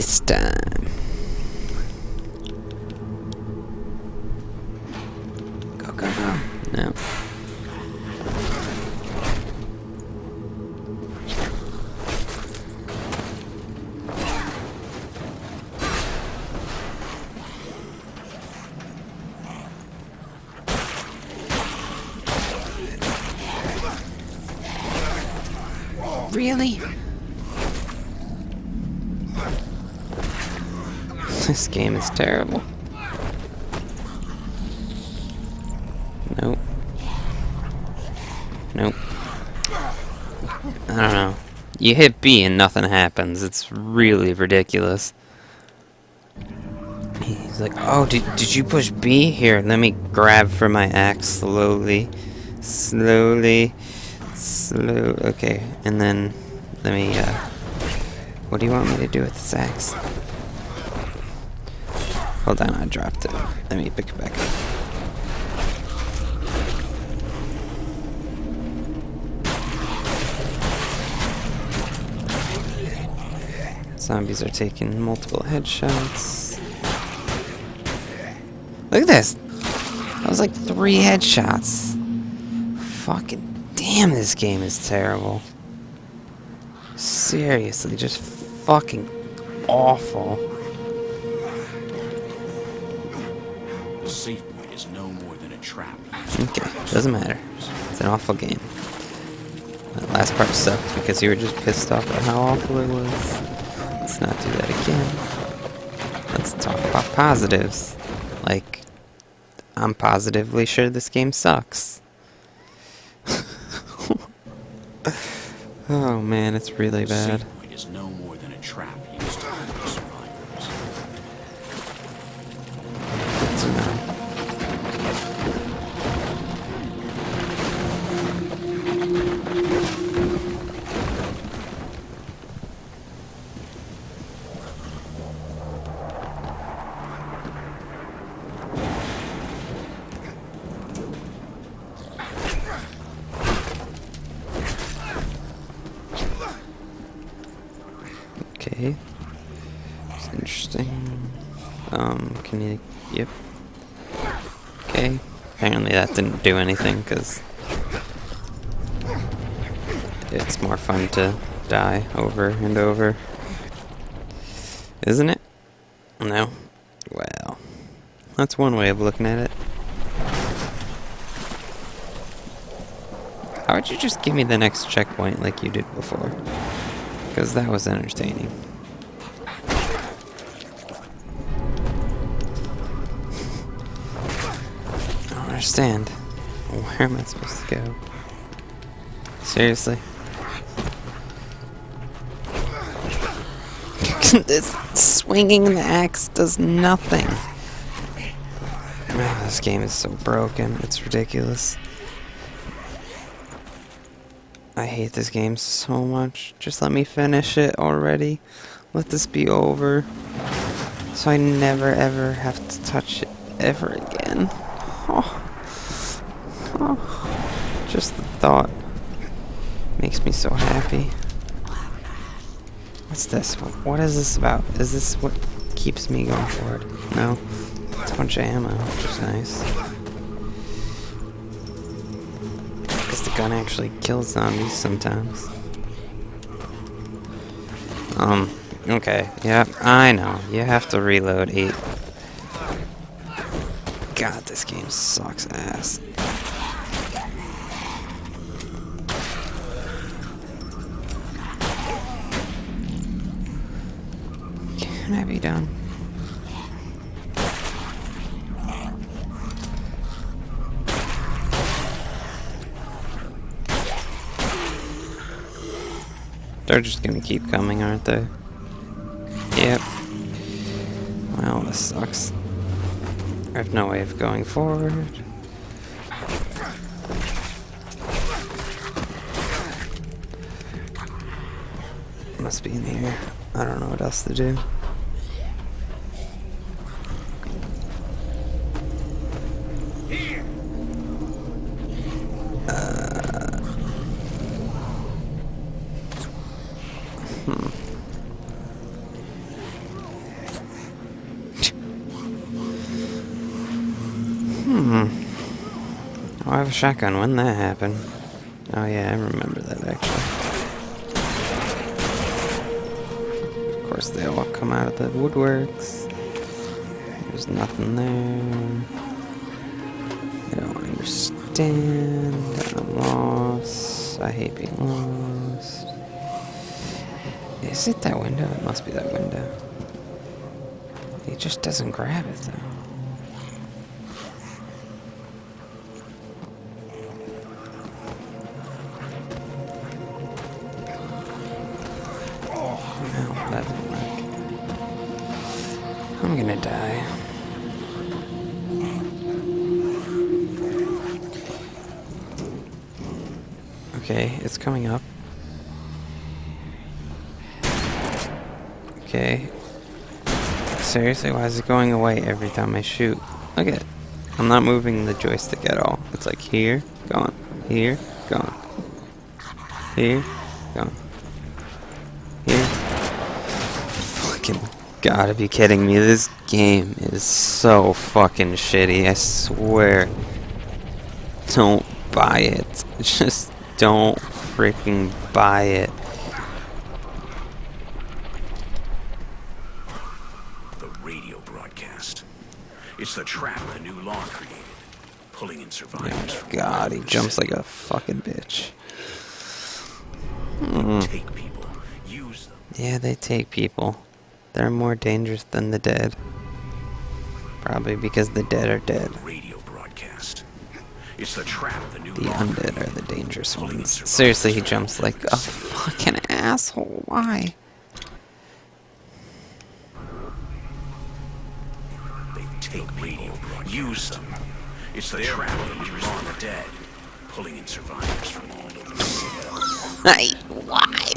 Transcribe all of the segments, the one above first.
this time. Go, go, go. No. Really? This game is terrible. Nope. Nope. I don't know. You hit B and nothing happens. It's really ridiculous. He's like, oh, did, did you push B? Here, let me grab for my axe slowly. Slowly. Slow. Okay, and then let me, uh... What do you want me to do with this axe? Hold on, I dropped it. Let me pick it back up. Zombies are taking multiple headshots. Look at this! That was like three headshots. Fucking damn, this game is terrible. Seriously, just fucking awful. Okay, doesn't matter. It's an awful game. That last part sucked because you were just pissed off at how awful it was. Let's not do that again. Let's talk about positives. Like, I'm positively sure this game sucks. oh man, it's really bad. Okay. Interesting. Um, can you... Yep. Okay. Apparently that didn't do anything, because... It's more fun to die over and over. Isn't it? No? Well... That's one way of looking at it. How would you just give me the next checkpoint like you did before? Because that was entertaining. I don't understand. Where am I supposed to go? Seriously? this swinging the axe does nothing. Man, this game is so broken. It's ridiculous. I hate this game so much. Just let me finish it already. Let this be over. So I never ever have to touch it ever again. Oh. Oh. Just the thought makes me so happy. What's this? What, what is this about? Is this what keeps me going forward? No. It's a bunch of ammo, which is nice. Because the gun actually kills zombies sometimes. Um, okay. Yeah, I know. You have to reload 8. God, this game sucks ass. Can I be done? They're just gonna keep coming, aren't they? Yep. Well, this sucks. I have no way of going forward. Must be in here. I don't know what else to do. A shotgun. When that happened? Oh yeah, I remember that actually. Of course, they all come out of the woodworks. There's nothing there. I don't understand. I'm lost. I hate being lost. Is it that window? It must be that window. He just doesn't grab it though. I'm gonna die. Okay, it's coming up. Okay. Seriously, why is it going away every time I shoot? Look at it. I'm not moving the joystick at all. It's like here, gone. Here, gone. Here, gone. Here. Fucking gotta be kidding me. This game is so fucking shitty. I swear. Don't buy it. Just don't freaking buy it. The radio broadcast. It's the trap the new law created, pulling in survivors all God, he jumps like a fucking bitch. Mm. Take people, use them. Yeah, they take people. They're more dangerous than the dead. Probably because the dead are dead. Radio broadcast. It's the trap the new The undead are the dangerous ones. Seriously, he jumps like a fucking asshole. Why? They take radio broadcast. Use them. It's the trap dangerous on the dead, pulling in survivors from all over the city. Hey, why?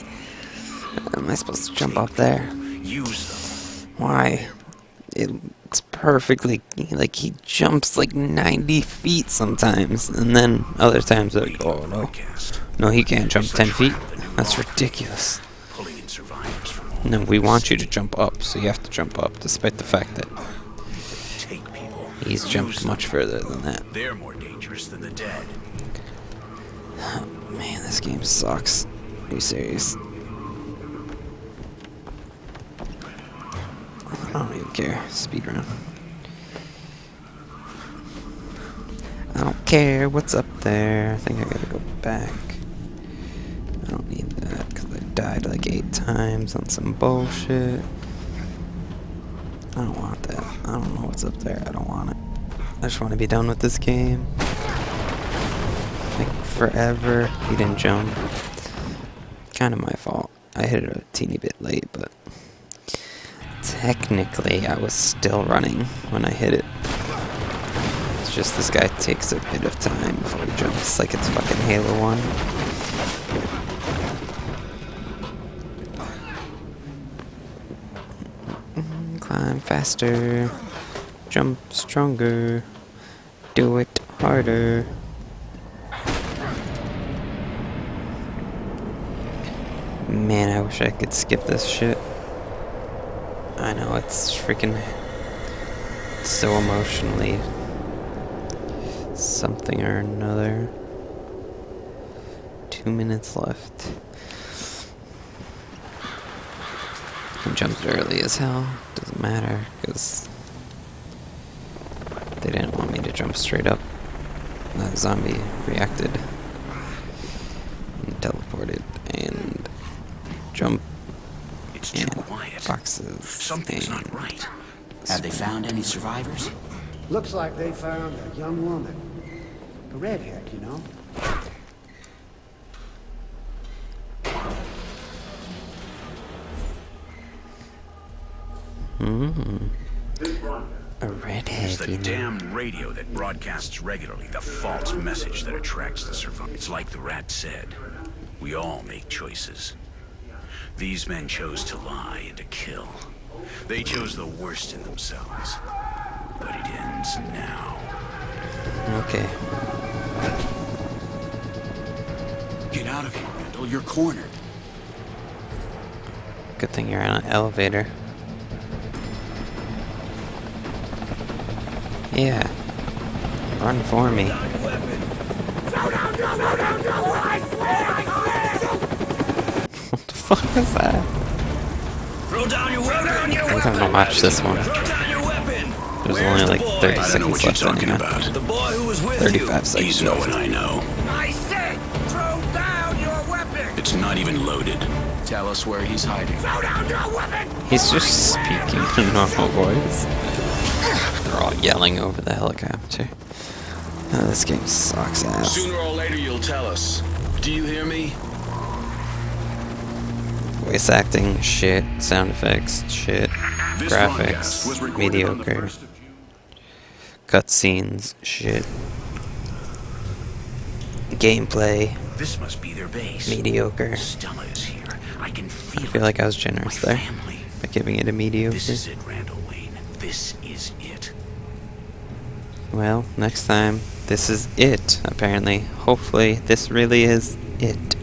Am I supposed to jump up there? Use them. Why? It's perfectly like he jumps like 90 feet sometimes, and then other times like, oh no, no, he can't jump 10 feet. trap the new That's ridiculous. created, Pulling in survivors from all No, we want you to jump up, so you have to jump up, despite the fact that he's jumped much further than that. They're more dangerous than the dead. Man, this game sucks. Are you serious? I care. Speedrun. I don't care what's up there. I think I gotta go back. I don't need that because I died like eight times on some bullshit. I don't want that. I don't know what's up there. I don't want it. I just want to be done with this game. Like forever. He didn't jump. Kind of my fault. I hit it a teeny bit late, but technically I was still running when I hit it. It's just this guy takes a bit of time before he jumps, like it's fucking Halo 1. Mm, Climb faster. Jump stronger. Do it harder. Man, I wish I could skip this shit. I know, it's freaking so emotionally something or another. Two minutes left. I jumped early as hell. Doesn't matter, because they didn't want me to jump straight up. That zombie reacted and teleported and jump It's and. Boxes. Something's not right. Have they found any survivors? Looks like they found a young woman. A redhead, you know? Mm. A redhead. It's the you know. damn radio that broadcasts regularly the false message that attracts the survivors. It's like the rat said. We all make choices. These men chose to lie and to kill. They chose the worst in themselves. But it ends now. Okay. Get out of here, Randall. You're cornered. Good thing you're on an elevator. Yeah. Run for me. Fuck is that? Throw down your weapon! I think I'm gonna watch this one. Throw down your weapon! There's Where's only like boy? 30 I don't seconds what you're left talking anyway. about. The boy who was with 35 seconds He's no one I know. I said, throw down your weapon! It's not even loaded. Tell us where he's hiding. Throw down your weapon! He's just speaking in normal voice. They're all yelling over the helicopter. Oh, this game sucks ass. Sooner or later you'll tell us. Do you hear me? Voice acting, shit. Sound effects, shit. This Graphics, was recorded on the mediocre. 1st of June. Cutscenes, shit. Gameplay, This must be their base. mediocre. Stella is here. I can feel I feel it. like I was generous there by giving it a mediocre. This is it, Randall Wayne. This is it. Well, next time, this is it, apparently. Hopefully, this really is it.